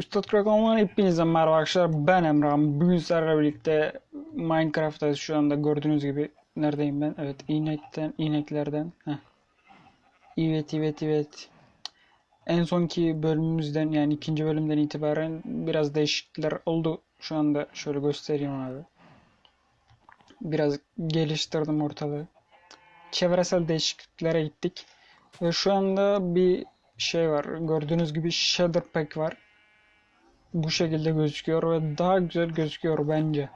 Üstad Krakon'dan hepinize merhaba arkadaşlar. Ben Emrah'ım. Bugün sizlerle birlikte Minecraft'tayız şu anda gördüğünüz gibi. Neredeyim ben? Evet inekten, ineklerden. Heh. Evet evet evet. En sonki bölümümüzden yani ikinci bölümden itibaren biraz değişiklikler oldu. Şu anda şöyle göstereyim abi. Biraz geliştirdim ortalığı. Çevresel değişikliklere gittik. Ve şu anda bir şey var. Gördüğünüz gibi shader pack var bu şekilde gözüküyor ve daha güzel gözüküyor bence.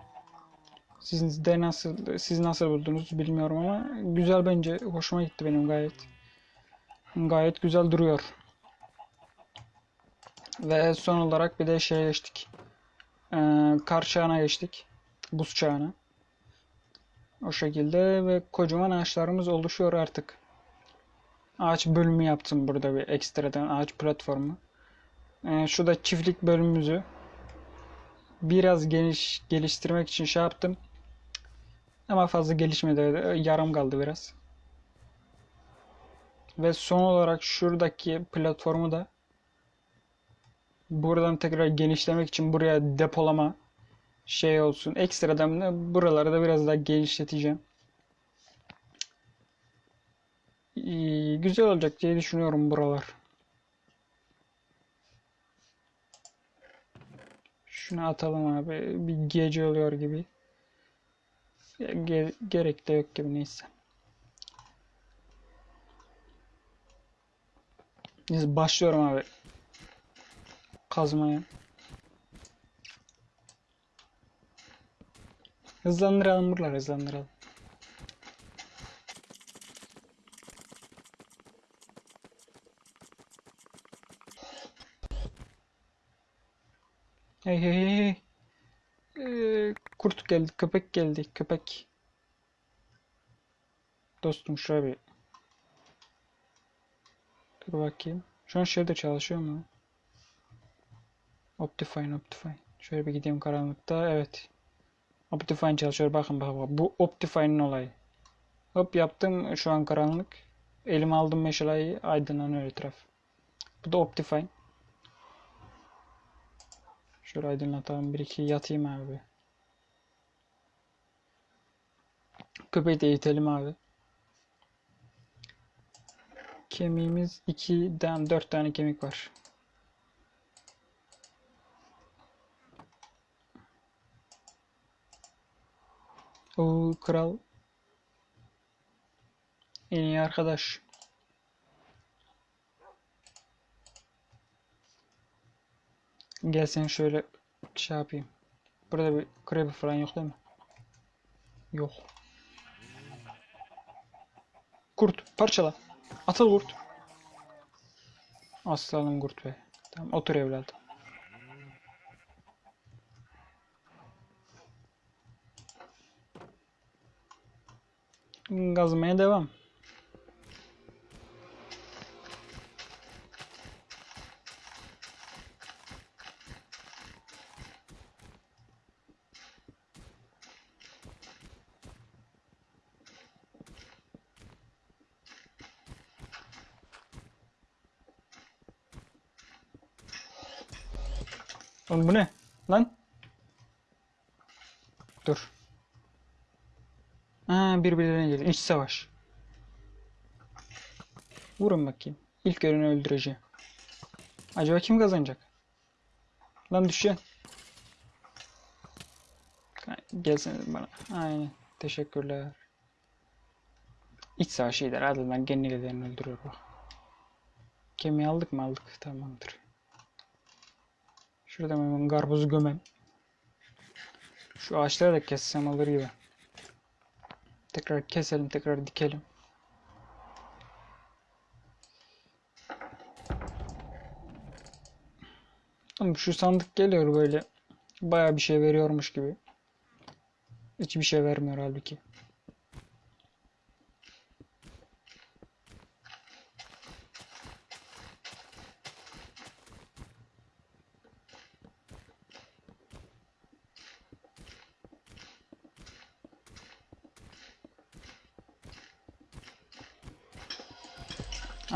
Siz de nasıl siz nasıl buldunuz bilmiyorum ama güzel bence. Hoşuma gitti benim gayet. Gayet güzel duruyor. Ve son olarak bir de şeye geçtik. Ee, kar çağına geçtik. Buz çağına. O şekilde ve kocaman ağaçlarımız oluşuyor artık. Ağaç bölümü yaptım burada bir ekstradan ağaç platformu. Ee, şu da çiftlik bölümümüzü biraz geniş geliştirmek için şey yaptım. Ama fazla gelişmedi. Yarım kaldı biraz. Ve son olarak şuradaki platformu da buradan tekrar genişlemek için buraya depolama şey olsun. Ekstradan da buraları da biraz daha genişleteceğim. Ee, güzel olacak diye düşünüyorum buralar. Şunu atalım abi. Bir gece oluyor gibi. Ge gerek de yok gibi neyse. Neyse başlıyorum abi. Kazmaya. Hızlandıralım buraları hızlandıralım. Hey hey hey. Ee, kurt geldi, köpek geldi, köpek. Dostum şuraya bir. Dur bakayım. Şu an şeyde çalışıyor mu? Optifine, Optifine. Şöyle bir gideyim karanlıkta. Evet. Optifine çalışıyor. Bakın bak bak. Bu Optifine'in olayı. Hop yaptım. Şu an karanlık. Elime aldım meşaleyi. Aydınlanıyor etraf. Bu da Optifine. Şöyle aydınlatalım. Bir iki yatayım abi. Köpeği de eğitelim abi. Kemiğimiz 2'den 4 tane kemik var. O kral en iyi arkadaş. Gel sen şöyle şey yapayım. Burada bir creeper falan yok değil mi? Yok. Kurt parçala. Atıl kurt. Aslanım kurt be. Tamam otur evladım. Gazmaya devam. Oğlum bu ne? Lan? Dur. Birbirlerine girdi. İç savaş. Vurun bakayım. İlk görünü öldüreceğim. Acaba kim kazanacak? Lan düşeceksin. Gelsene bana. Aynen. Teşekkürler. İç savaş iyidir. Ardından genellerini öldürüyor bak. Kemiği aldık mı aldık. Tamamdır. Şurada hemen karpuzu gömem. Şu ağaçları da kessem alır gibi. Tekrar keselim, tekrar dikelim. Ama şu sandık geliyor böyle. Baya bir şey veriyormuş gibi. Hiçbir şey vermiyor halbuki.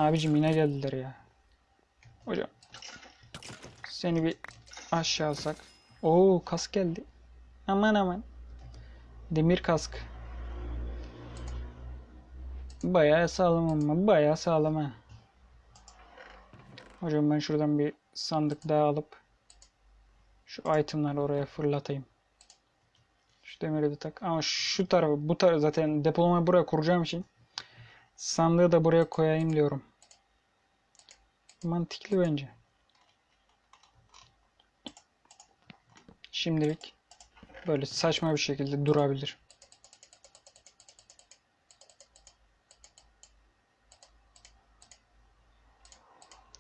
Abicim yine geldiler ya. Hocam. Seni bir Aşağı alsak. Oo kask geldi. Aman aman. Demir kask. Bayağı sağlam ama bayağı sağlam ha. Hocam ben şuradan bir sandık daha alıp şu itemları oraya fırlatayım. Şu demiri de tak. Ama şu tarafı bu tarafı zaten depolamayı buraya kuracağım için sandığı da buraya koyayım diyorum. Mantıklı bence. Şimdilik böyle saçma bir şekilde durabilir.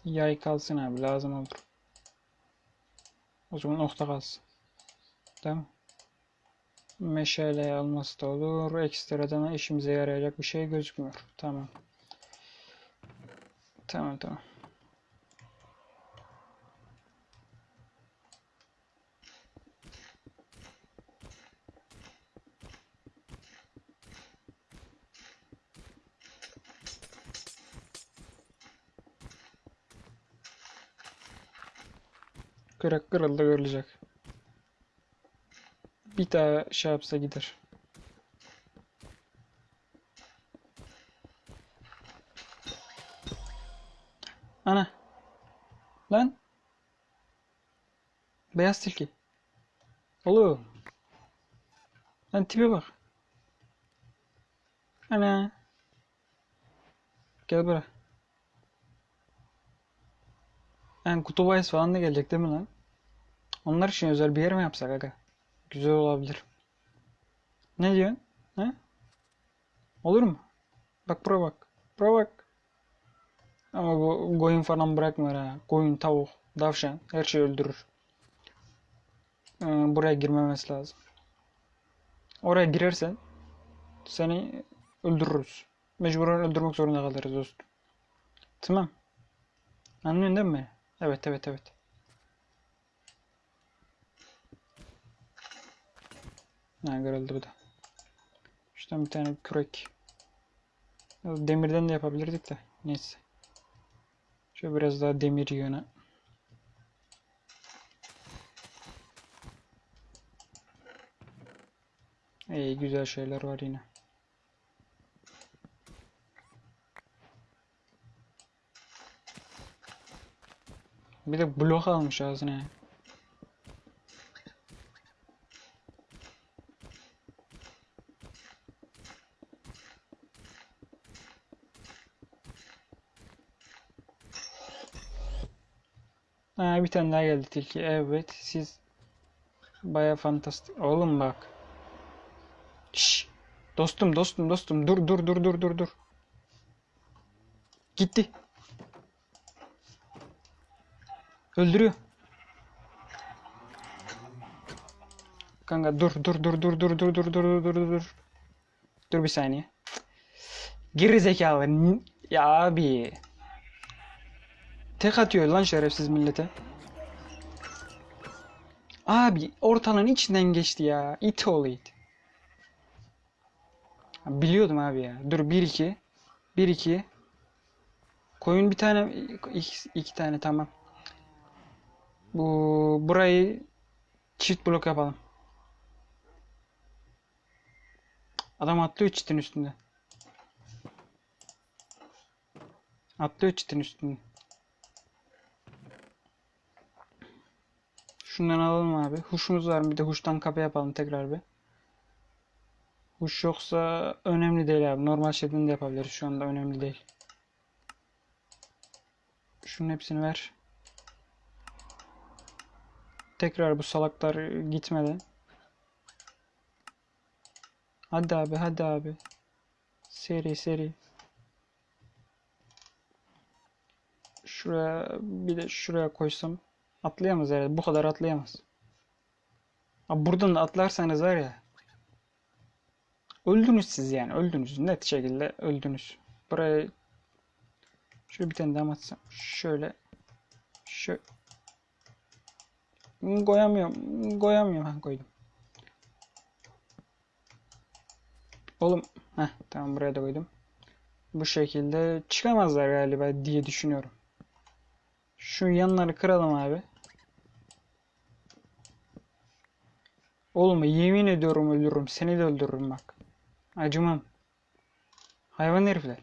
Yay kalsın abi lazım olur. O zaman nokta kalsın. Tamam. Meşale alması da olur. Ekstradan işimize yarayacak bir şey gözükmüyor. Tamam. Tamam tamam. Kırık kırıldı görülecek. Bir daha şey yapsa gider. Ana. Lan. Beyaz tilki. Oğlum. Lan tipe bak. Ana. Gel buraya. Yani kutu bahis falan da gelecek değil mi lan? Onlar için özel bir yer mi yapsak aga? Güzel olabilir. Ne diyorsun? He? Olur mu? Bak buraya bak. Buraya bak. Ama bu koyun falan bırakmıyor ha. Koyun, tavuk, tavşan her şeyi öldürür. Ee, buraya girmemesi lazım. Oraya girersen seni öldürürüz. Mecburen öldürmek zorunda kalırız dostum. Tamam. Anlıyorsun değil mi? Evet evet evet. Ha kırıldı bu da. Şuradan bir tane kürek. Demirden de yapabilirdik de. Neyse. Şöyle biraz daha demir yığını. İyi güzel şeyler var yine. Bir de blok almış ağzına bir tane daha geldi tilki. Evet siz baya fantastik. Oğlum bak. Şş. Dostum dostum dostum dur dur dur dur dur dur. Gitti. Öldürüyor. Kanka dur dur dur dur dur dur dur dur dur dur dur. Dur bir saniye. Geri zekalı. Ya abi. Tek atıyor lan şerefsiz millete. Abi ortalığın içinden geçti ya. İt oğlu it. Biliyordum abi ya. Dur 1-2. 1-2. Koyun bir tane. iki tane tamam. Bu burayı çift blok yapalım. Adam atlıyor çitin üstünde. Atlıyor çitin üstünde. Şundan alalım abi. Huşumuz var mı? Bir de huştan kapı yapalım tekrar bir. Huş yoksa önemli değil abi. Normal şeklinde de yapabiliriz. Şu anda önemli değil. Şunun hepsini ver. Tekrar bu salaklar gitmeden. Hadi abi hadi abi. Seri seri. Şuraya bir de şuraya koysam atlayamaz herhalde. Bu kadar atlayamaz. Abi buradan da atlarsanız var ya. Öldünüz siz yani. Öldünüz. Net şekilde öldünüz. Buraya şöyle bir tane daha atsam. Şöyle. Şöyle. Koyamıyorum. Koyamıyorum. Ha koydum. Oğlum. Heh, tamam buraya da koydum. Bu şekilde çıkamazlar galiba diye düşünüyorum. Şu yanları kıralım abi. Oğlum yemin ediyorum öldürürüm. Seni de öldürürüm bak. Acımam. Hayvan herifler.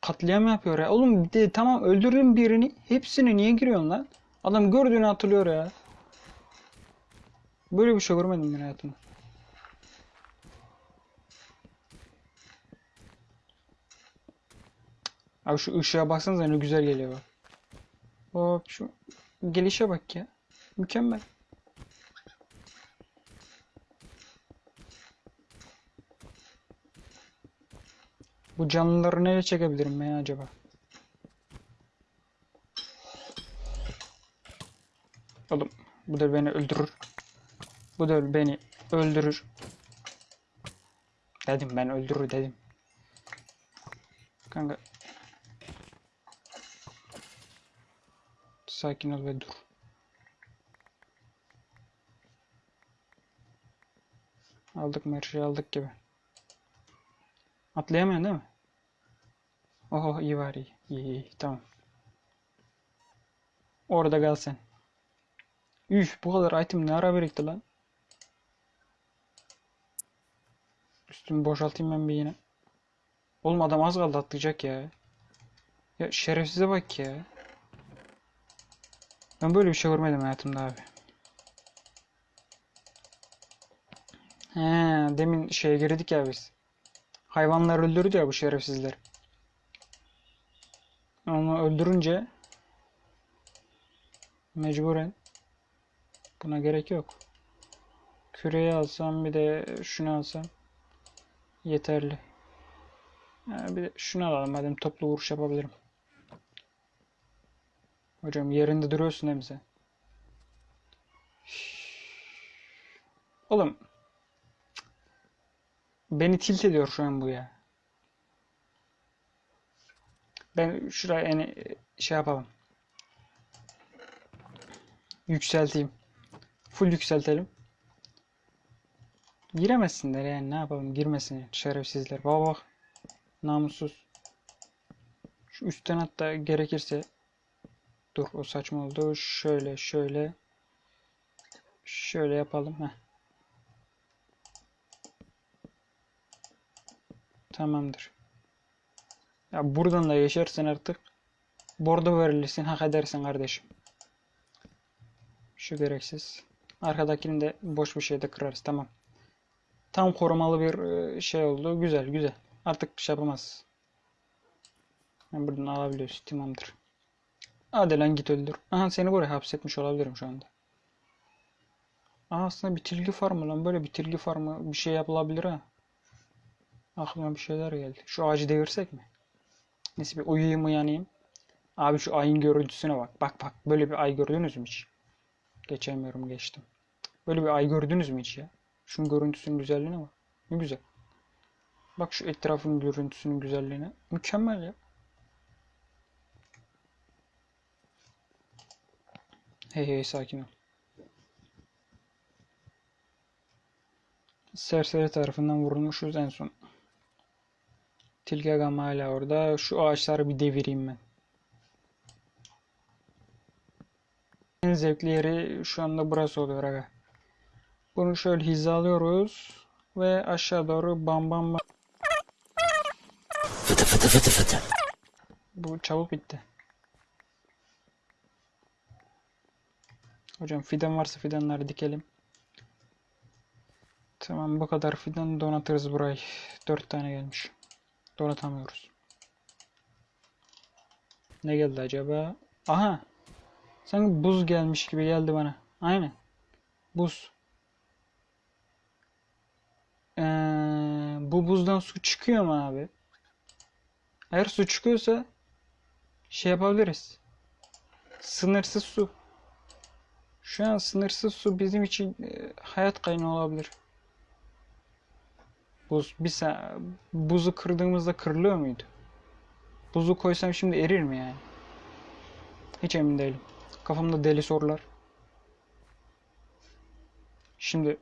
Katliam yapıyor ya. Oğlum de tamam öldürdün birini. Hepsini niye giriyorsun lan? Adam gördüğünü atılıyor ya. Böyle bir şey görmedim ben hayatımda. Abi şu ışığa baksanıza ne güzel geliyor bak. Hop şu gelişe bak ya. Mükemmel. Bu canlıları nereye çekebilirim ben acaba? Oğlum bu da beni öldürür. Bu da beni öldürür. Dedim ben öldürür dedim. Kanka. Sakin ol ve dur. Aldık mı her şeyi aldık gibi. Atlayamıyorsun değil mi? Oho iyi var iyi. İyi iyi tamam. Orada kal sen. Üf bu kadar item ne ara birikti lan? Üstümü boşaltayım ben bir yine. Oğlum adam az kaldı atlayacak ya. Ya şerefsize bak ya. Ben böyle bir şey görmedim hayatımda abi. He, demin şeye girdik ya biz. Hayvanlar öldürdü ya bu şerefsizler. Onu öldürünce mecburen buna gerek yok. Küreyi alsam bir de şunu alsam yeterli. Bir de şunu alalım madem toplu vuruş yapabilirim. Hocam yerinde duruyorsun sen? Oğlum beni tilt ediyor şu an bu ya. Ben şuraya yani şey yapalım. Yükselteyim. Full yükseltelim. Giremezsinler yani ne yapalım girmesin şerefsizler. Baba bak. Namussuz. Şu üstten hatta gerekirse dur o saçma oldu. Şöyle şöyle şöyle yapalım. Heh. Tamamdır. Ya buradan da yaşarsan artık bordo verilirsin hak edersin kardeşim. Şu gereksiz. Arkadakini de boş bir şeyde kırarız. Tamam. Tam korumalı bir e, şey oldu. Güzel güzel. Artık şey yapamaz. Ben buradan alabiliyoruz. Tamamdır. Hadi lan git öldür. Aha seni buraya hapsetmiş olabilirim şu anda. Aha, aslında bitirgi farmı lan. Böyle bitirgi farmı bir şey yapılabilir ha. Aklıma bir şeyler geldi. Şu ağacı devirsek mi? Neyse bir uyuyayım uyanayım. Abi şu ayın görüntüsüne bak. Bak bak böyle bir ay gördünüz mü hiç? Geçemiyorum geçtim. Böyle bir ay gördünüz mü hiç ya? Şunun görüntüsünün güzelliğine bak. Ne güzel. Bak şu etrafın görüntüsünün güzelliğine. Mükemmel ya. Hey hey sakin ol. Serseri tarafından vurulmuşuz en son. Tilki agam hala orada. Şu ağaçları bir devireyim ben. En zevkli yeri şu anda burası oluyor aga. Bunu şöyle hizalıyoruz ve aşağı doğru bam bam bam. Fıtı fıtı fıtı fıtı. Bu çabuk bitti. Hocam fidan varsa fidanları dikelim. Tamam bu kadar fidan donatırız burayı. Dört tane gelmiş. Donatamıyoruz. Ne geldi acaba? Aha! Sanki buz gelmiş gibi geldi bana. Aynen. Buz. Ee, bu buzdan su çıkıyor mu abi? Eğer su çıkıyorsa şey yapabiliriz. Sınırsız su. Şu an sınırsız su bizim için e, hayat kaynağı olabilir. Buz bir sa- buzu kırdığımızda kırılıyor muydu? Buzu koysam şimdi erir mi yani? Hiç emin değilim. Kafamda deli sorular. Şimdi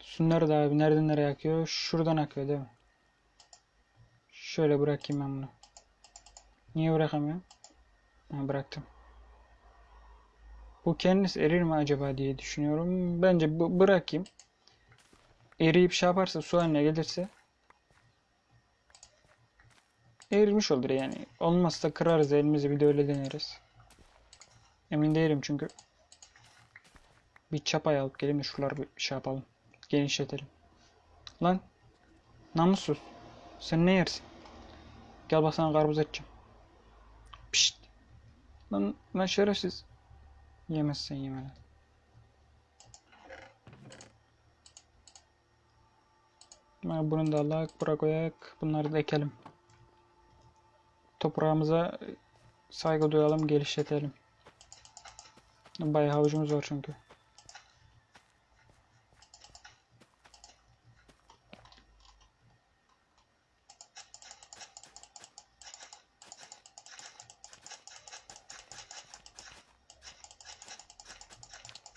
su nerede abi? Nereden nereye akıyor? Şuradan akıyor değil mi? Şöyle bırakayım ben bunu. Niye bırakamıyorum? Ha, bıraktım. Bu kendisi erir mi acaba diye düşünüyorum. Bence bu bırakayım. Eriyip şey yaparsa su haline gelirse erimiş olur yani. Olmazsa kırarız elimizi bir de öyle deneriz. Emin değilim çünkü. Bir çapayı alıp gelin de şuraları bir şey yapalım. Genişletelim. Lan namussuz. Sen ne yersin? Gel bak sana karpuz edeceğim. Lan, lan şerefsiz. Yemezsen yeme lan. Ha, Bunu da alak, bura koyak. Bunları da ekelim. Toprağımıza saygı duyalım, geliştirelim. Bayağı havucumuz var çünkü.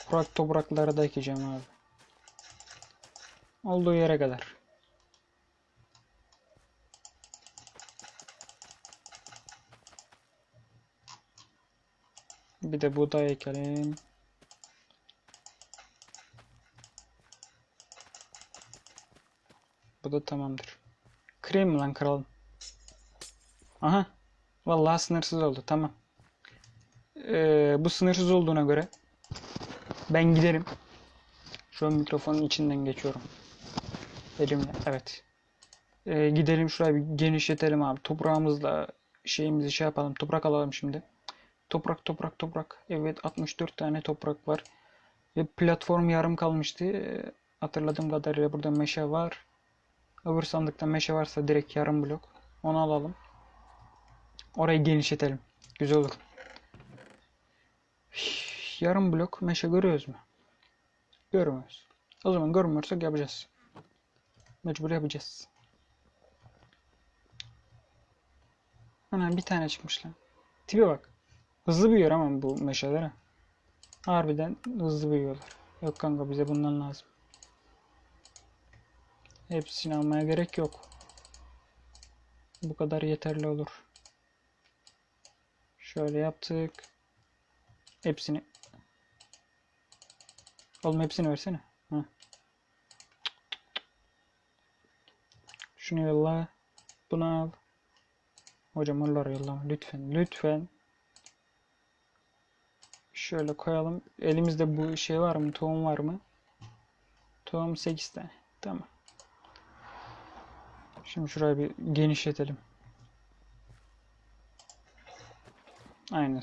Kurak topraklara da ekeceğim abi. Olduğu yere kadar. Bir de buğday ekelim. Bu da tamamdır. Kırayım lan kralım? Aha. Vallahi sınırsız oldu. Tamam. Ee, bu sınırsız olduğuna göre ben giderim. Şu an mikrofonun içinden geçiyorum. Elimle. Evet. Ee, gidelim şurayı bir genişletelim abi. Toprağımızla şeyimizi şey yapalım. Toprak alalım şimdi. Toprak toprak toprak. Evet 64 tane toprak var. Ve platform yarım kalmıştı. Ee, hatırladığım kadarıyla burada meşe var. Öbür sandıkta meşe varsa direkt yarım blok. Onu alalım. Orayı genişletelim. Güzel olur. Yarım blok meşe görüyoruz mu? Görmüyoruz. O zaman görmüyorsak yapacağız. Mecbur yapacağız. Ana bir tane çıkmış lan. Tipe bak. Hızlı büyüyor ama bu meşeler ha. Harbiden hızlı büyüyorlar. Yok kanka bize bundan lazım. Hepsini almaya gerek yok. Bu kadar yeterli olur. Şöyle yaptık. Hepsini. Oğlum hepsini versene. Ha. Şunu yolla. Bunu al. Hocam onları yollama. Lütfen. Lütfen. Şöyle koyalım. Elimizde bu şey var mı? Tohum var mı? Tohum 8 tane. Tamam. Şimdi şurayı bir genişletelim. Aynen.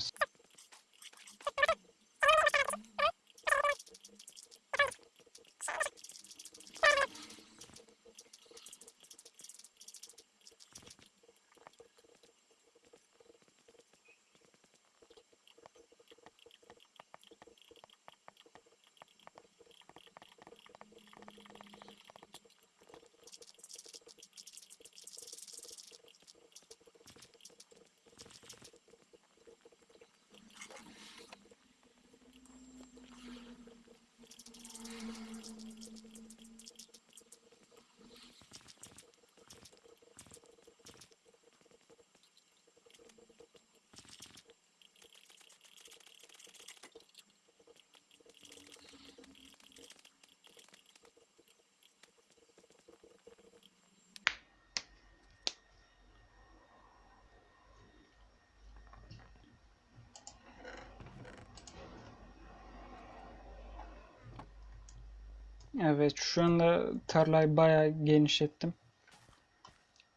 Evet şu anda tarlayı bayağı genişlettim.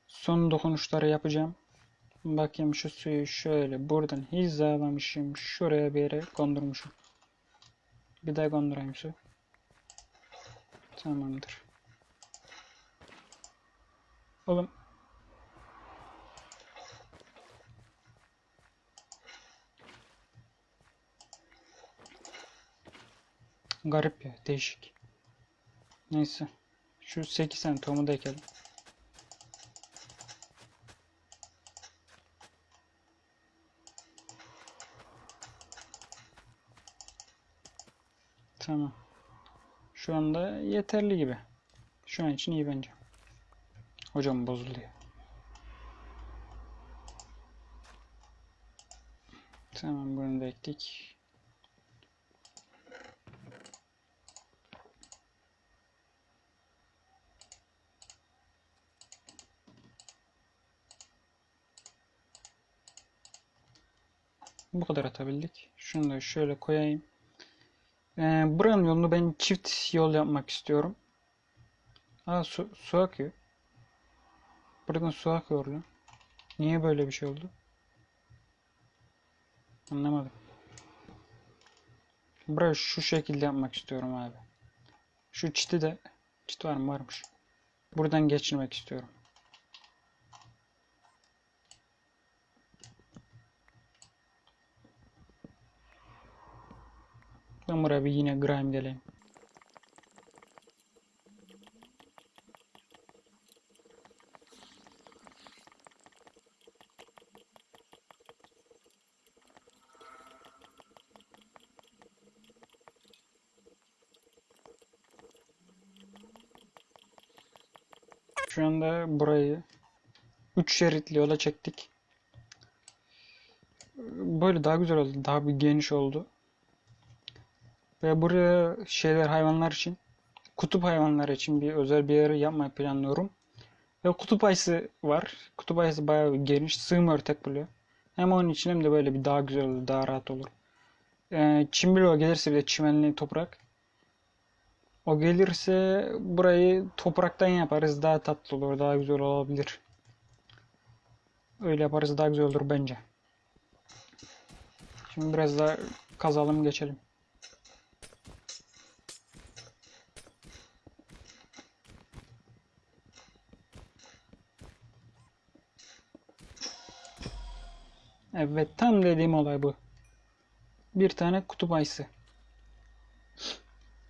Son dokunuşları yapacağım. Bakayım şu suyu şöyle buradan hizalamışım. Şuraya bir yere kondurmuşum. Bir daha kondurayım su. Tamamdır. Oğlum. Garip ya, değişik. Neyse. Şu 8 tane tohumu da ekelim. Tamam. Şu anda yeterli gibi. Şu an için iyi bence. Hocam bozuluyor. Tamam bunu da ektik. Bu kadar atabildik. Şunu da şöyle koyayım. Ee, buranın yolunu ben çift yol yapmak istiyorum. Aa su, su akıyor. Buradan su akıyor lan. Niye böyle bir şey oldu? Anlamadım. Burayı şu şekilde yapmak istiyorum abi. Şu çiti de çit var mı varmış. Buradan geçirmek istiyorum. Yine grime geleyim. Şu anda burayı 3 şeritli yola çektik. Böyle daha güzel oldu. Daha bir geniş oldu. Ve buraya şeyler hayvanlar için kutup hayvanları için bir özel bir yer yapmayı planlıyorum. Ve kutup ayısı var. Kutup ayısı bayağı geniş. Sığım örtek buluyor. Hem onun için hem de böyle bir daha güzel olur. Daha rahat olur. Ee, çimbilo gelirse bir de çimenli toprak. O gelirse burayı topraktan yaparız. Daha tatlı olur. Daha güzel olabilir. Öyle yaparız daha güzel olur bence. Şimdi biraz daha kazalım geçelim. Evet tam dediğim olay bu. Bir tane kutup ayısı.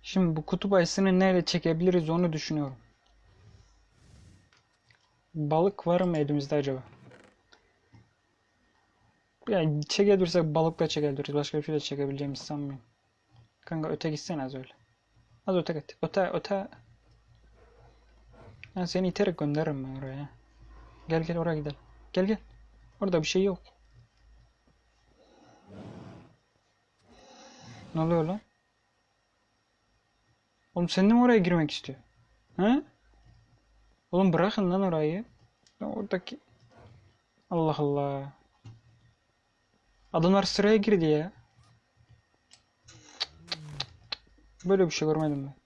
Şimdi bu kutup ayısını nereye çekebiliriz onu düşünüyorum. Balık var mı elimizde acaba? Yani çekebilirsek balıkla çekebiliriz. Başka bir şey de çekebileceğimizi sanmıyorum. Kanka öte gitsene az öyle. Az öte git. Öte öte. Ben seni iterek gönderirim ben oraya. Gel gel oraya gidelim. Gel gel. Orada bir şey yok. Ne oluyor lan? Oğlum sen de mi oraya girmek istiyor? He? Oğlum bırakın lan orayı. Oradaki... Allah Allah. Adamlar sıraya girdi ya. Böyle bir şey görmedim ben.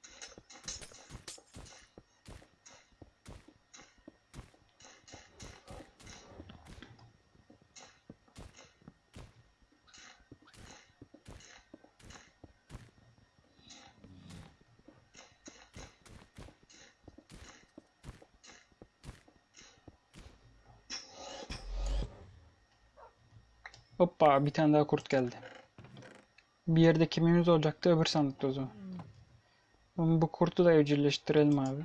Hoppa bir tane daha kurt geldi. Bir yerde kimimiz olacaktı öbür sandıkta o zaman. Ama Bu kurtu da evcilleştirelim abi.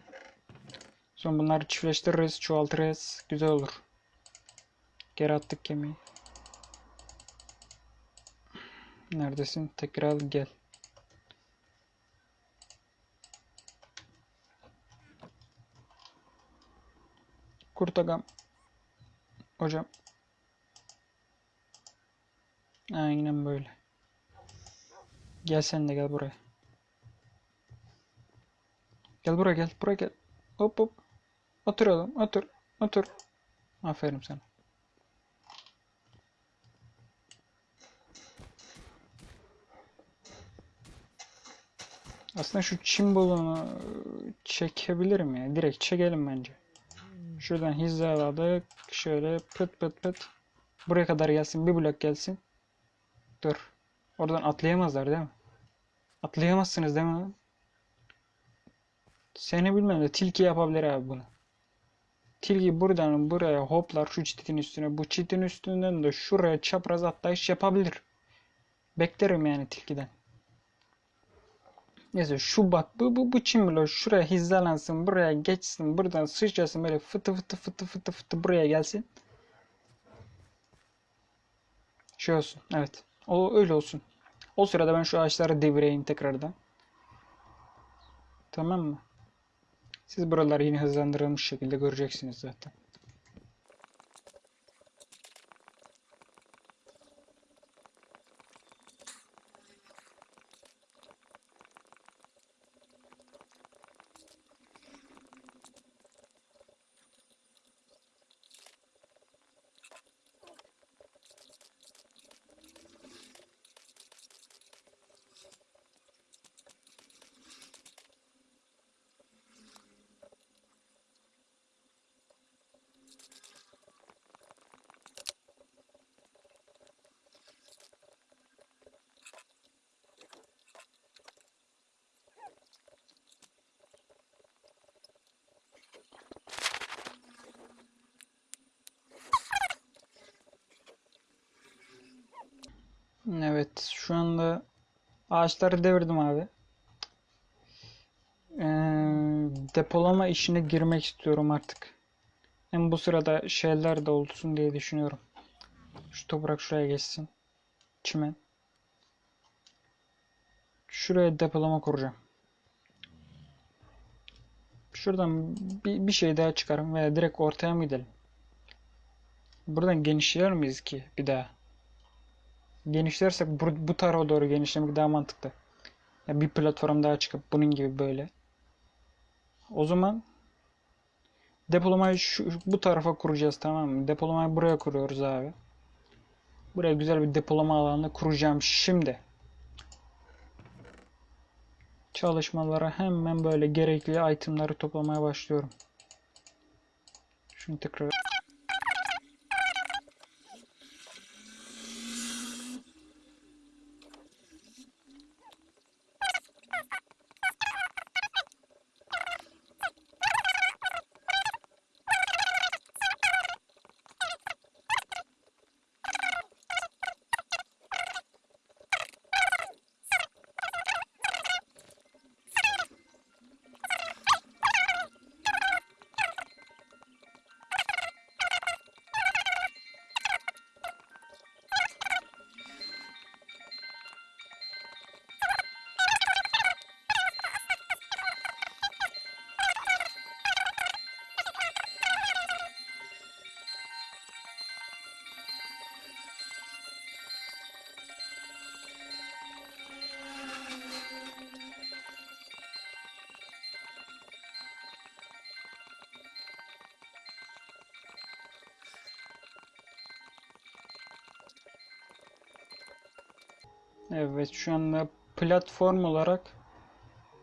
Sonra bunları çiftleştiririz, çoğaltırız. Güzel olur. Geri attık kemiği. Neredesin? Tekrar gel. Kurt agam. Hocam. Aynen böyle. Gel sen de gel buraya. Gel buraya gel. Buraya gel. Hop hop. Otur oğlum. Otur. Otur. Aferin sana. Aslında şu çim çekebilirim ya. Direkt çekelim bence. Şuradan hizaladık. Şöyle pıt pıt pıt. Buraya kadar gelsin. Bir blok gelsin. Dur. Oradan atlayamazlar değil mi? Atlayamazsınız değil mi? Seni bilmem de tilki yapabilir abi bunu. Tilki buradan buraya hoplar şu çitin üstüne. Bu çitin üstünden de şuraya çapraz atlayış yapabilir. Beklerim yani tilkiden. Neyse şu bak bu bu bu çimlo şuraya hizalansın buraya geçsin buradan sıçrasın böyle fıtı fıtı fıtı fıtı fıtı buraya gelsin. Şey olsun evet. O öyle olsun. O sırada ben şu ağaçları devireyim tekrardan. Tamam mı? Siz buraları yine hızlandırılmış şekilde göreceksiniz zaten. Evet, şu anda ağaçları devirdim abi. Ee, depolama işine girmek istiyorum artık. Hem bu sırada şeyler de olsun diye düşünüyorum. Şu toprak şuraya geçsin. Çimen. Şuraya depolama kuracağım. Şuradan bir, bir şey daha çıkarım veya direkt ortaya mı gidelim? Buradan genişler miyiz ki bir daha? Genişlersek bu, bu tarafa doğru genişlemek daha mantıklı. Ya bir platform daha çıkıp bunun gibi böyle. O zaman depolamayı şu, bu tarafa kuracağız tamam mı? Depolamayı buraya kuruyoruz abi. Buraya güzel bir depolama alanı kuracağım şimdi. Çalışmalara hemen böyle gerekli itemleri toplamaya başlıyorum. Şunu tekrar Evet şu anda platform olarak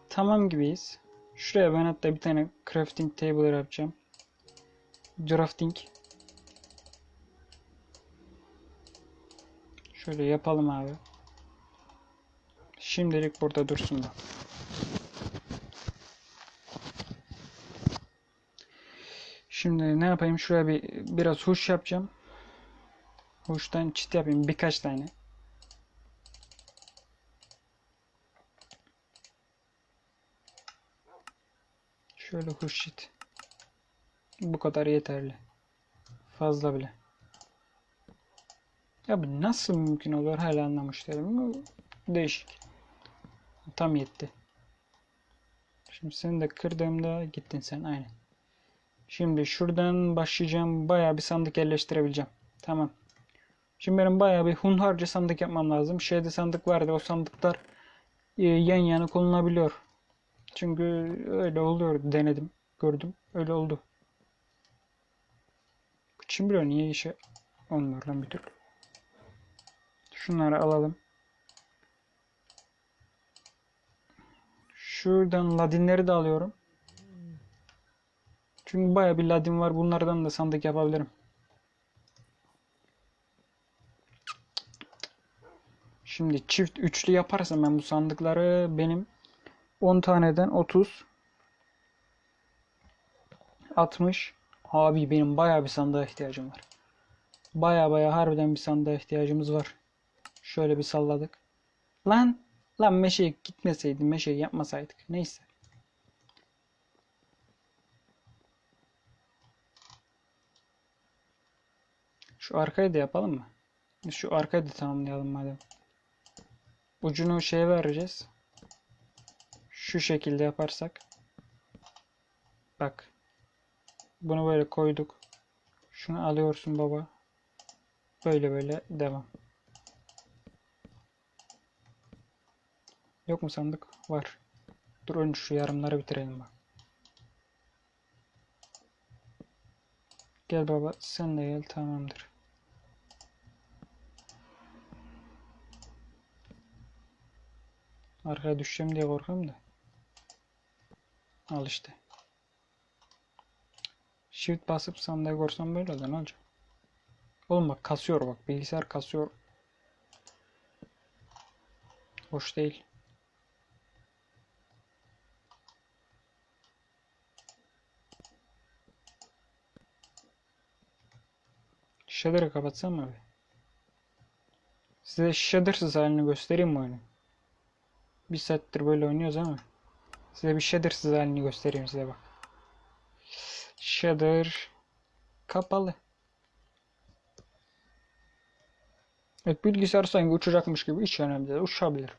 tamam gibiyiz. Şuraya ben hatta bir tane crafting table yapacağım. Drafting. Şöyle yapalım abi. Şimdilik burada dursun da. Şimdi ne yapayım? Şuraya bir biraz huş yapacağım. Huştan çit yapayım birkaç tane. Şöyle huşit. Bu kadar yeterli. Fazla bile. Ya bu nasıl mümkün olur hala anlamış değilim. Değişik. Tam yetti. Şimdi seni de kırdığımda gittin sen aynen. Şimdi şuradan başlayacağım. Bayağı bir sandık yerleştirebileceğim. Tamam. Şimdi benim bayağı bir hunharca sandık yapmam lazım. Şeyde sandık vardı. O sandıklar e, yan yana konulabiliyor. Çünkü öyle oluyor. Denedim. Gördüm. Öyle oldu. Kim biliyor niye işe lan bir türlü. Şunları alalım. Şuradan ladinleri de alıyorum. Çünkü baya bir ladin var. Bunlardan da sandık yapabilirim. Şimdi çift üçlü yaparsam ben bu sandıkları benim 10 taneden 30 60 Abi benim baya bir sandığa ihtiyacım var. Baya baya harbiden bir sandığa ihtiyacımız var. Şöyle bir salladık. Lan lan meşeye gitmeseydim meşeyi yapmasaydık. Neyse. Şu arkayı da yapalım mı? Şu arkayı da tamamlayalım madem. Ucunu şeye vereceğiz. Şu şekilde yaparsak. Bak. Bunu böyle koyduk. Şunu alıyorsun baba. Böyle böyle devam. Yok mu sandık? Var. Dur önce şu yarımları bitirelim bak. Gel baba sen de gel tamamdır. Arkaya düşeceğim diye korkuyorum da. Al işte. Shift basıp sandığı korsam böyle olur ne olacak? Oğlum bak kasıyor bak bilgisayar kasıyor. Hoş değil. Shader'ı kapatsam mı abi? Size shadersız halini göstereyim mi oyunu? Bir saattir böyle oynuyoruz ama size bir shadersız halini göstereyim size bak. Shader kapalı. Evet bilgisayar sanki uçacakmış gibi hiç önemli değil. Uçabilir.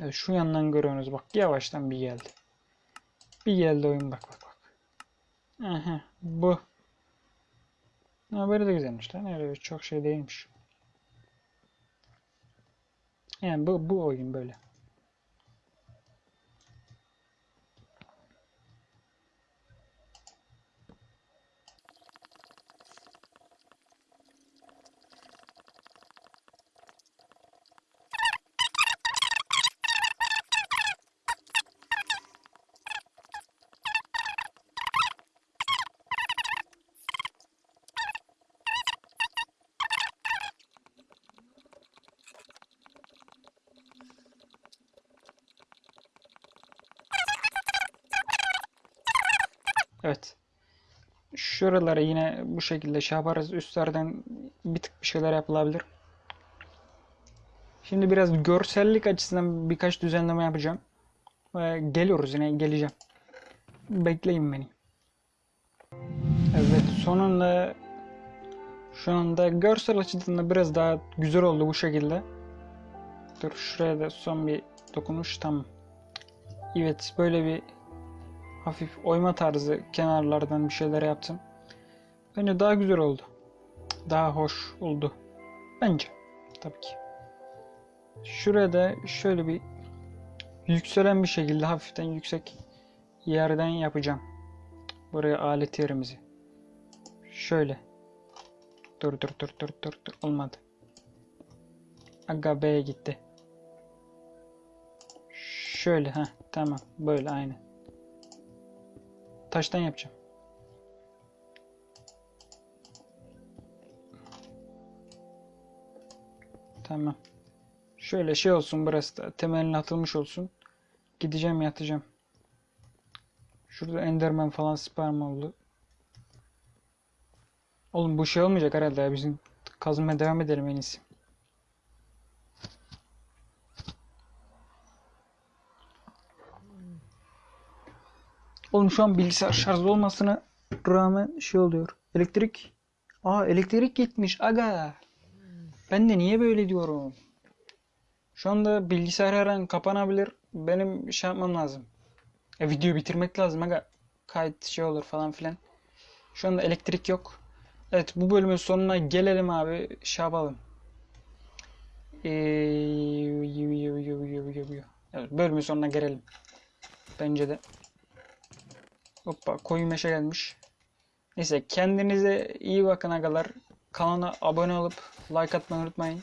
Evet, şu yandan görüyorsunuz bak yavaştan bir geldi. Bir geldi oyun bak bak bak. Aha bu. Ha, böyle de güzelmiş lan. Öyle çok şey değilmiş. Yani bu, bu oyun böyle. Evet. Şuralara yine bu şekilde şey yaparız. Üstlerden bir tık bir şeyler yapılabilir. Şimdi biraz görsellik açısından birkaç düzenleme yapacağım. Ve geliyoruz yine geleceğim. Bekleyin beni. Evet sonunda şu anda görsel açıdan da biraz daha güzel oldu bu şekilde. Dur şuraya da son bir dokunuş tamam. Evet böyle bir hafif oyma tarzı kenarlardan bir şeyler yaptım. Bence daha güzel oldu. Daha hoş oldu. Bence. Tabii ki. Şuraya da şöyle bir yükselen bir şekilde hafiften yüksek yerden yapacağım. Buraya alet yerimizi. Şöyle. Dur dur dur dur dur dur olmadı. Aga B'ye gitti. Şöyle ha tamam böyle aynı. Taştan yapacağım. Tamam. Şöyle şey olsun burası da temelini atılmış olsun. Gideceğim yatacağım. Şurada Enderman falan sperm oldu. Oğlum bu şey olmayacak herhalde ya. Bizim kazmaya devam edelim en iyisi. Oğlum şu an bilgisayar şarjlı olmasına rağmen şey oluyor. Elektrik. Aa elektrik gitmiş aga. Ben de niye böyle diyorum? Şu anda bilgisayar her an kapanabilir. Benim şey yapmam lazım. E, video bitirmek lazım aga. Kayıt şey olur falan filan. Şu anda elektrik yok. Evet bu bölümün sonuna gelelim abi. Şey yapalım. Ee, evet, bölümün sonuna gelelim. Bence de. Hoppa koyu meşe gelmiş. Neyse kendinize iyi bakın agalar. Kanala abone olup like atmayı unutmayın.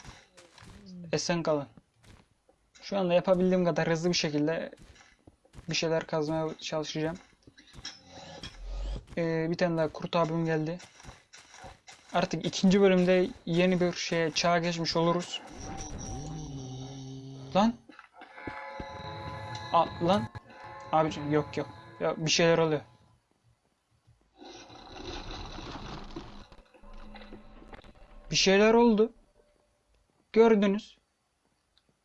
Esen kalın. Şu anda yapabildiğim kadar hızlı bir şekilde bir şeyler kazmaya çalışacağım. Ee, bir tane daha kurt abim geldi. Artık ikinci bölümde yeni bir şeye çağa geçmiş oluruz. Lan. A, lan. Abicim yok yok. Ya bir şeyler oluyor. Bir şeyler oldu. Gördünüz.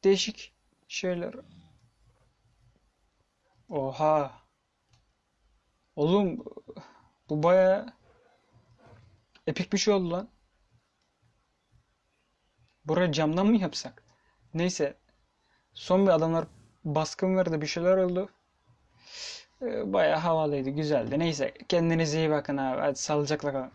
Değişik şeyler. Oha. Oğlum bu baya epik bir şey oldu lan. Buraya camdan mı yapsak? Neyse. Son bir adamlar baskın verdi bir şeyler oldu. Ee, Bayağı havalıydı, güzeldi. Neyse kendinize iyi bakın abi. Hadi sağlıcakla kalın.